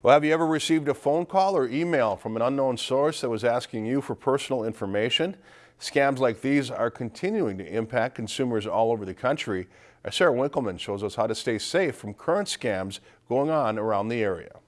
Well, have you ever received a phone call or email from an unknown source that was asking you for personal information? Scams like these are continuing to impact consumers all over the country. Sarah Winkleman shows us how to stay safe from current scams going on around the area.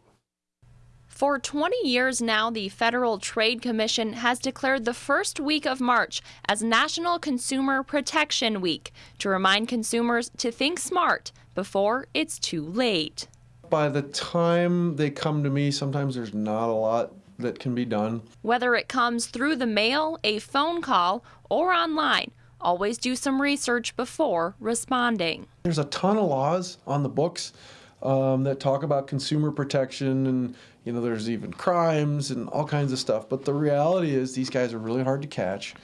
For 20 years now, the Federal Trade Commission has declared the first week of March as National Consumer Protection Week to remind consumers to think smart before it's too late by the time they come to me, sometimes there's not a lot that can be done. Whether it comes through the mail, a phone call, or online, always do some research before responding. There's a ton of laws on the books um, that talk about consumer protection and you know there's even crimes and all kinds of stuff but the reality is these guys are really hard to catch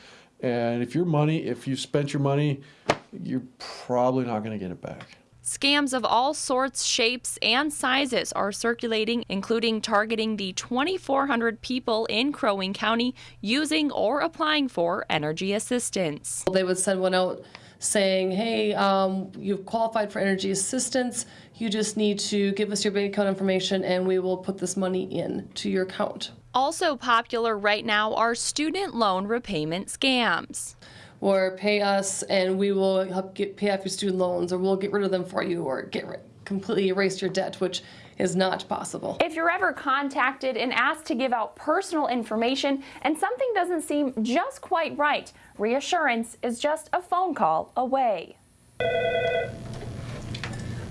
and if your money if you spent your money you're probably not going to get it back Scams of all sorts, shapes, and sizes are circulating, including targeting the 2,400 people in Crow Wing County using or applying for energy assistance. They would send one out saying, hey, um, you've qualified for energy assistance. You just need to give us your bank account information and we will put this money in to your account. Also popular right now are student loan repayment scams or pay us and we will help get, pay off your student loans or we'll get rid of them for you or get rid, completely erase your debt, which is not possible. If you're ever contacted and asked to give out personal information and something doesn't seem just quite right, reassurance is just a phone call away.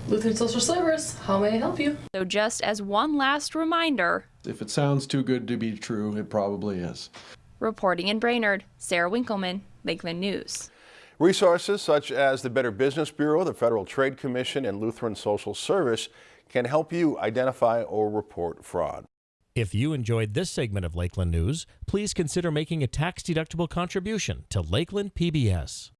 Lutheran Social Service, how may I help you? So just as one last reminder, if it sounds too good to be true, it probably is. Reporting in Brainerd, Sarah Winkleman, Lakeland News. Resources such as the Better Business Bureau, the Federal Trade Commission, and Lutheran Social Service can help you identify or report fraud. If you enjoyed this segment of Lakeland News, please consider making a tax-deductible contribution to Lakeland PBS.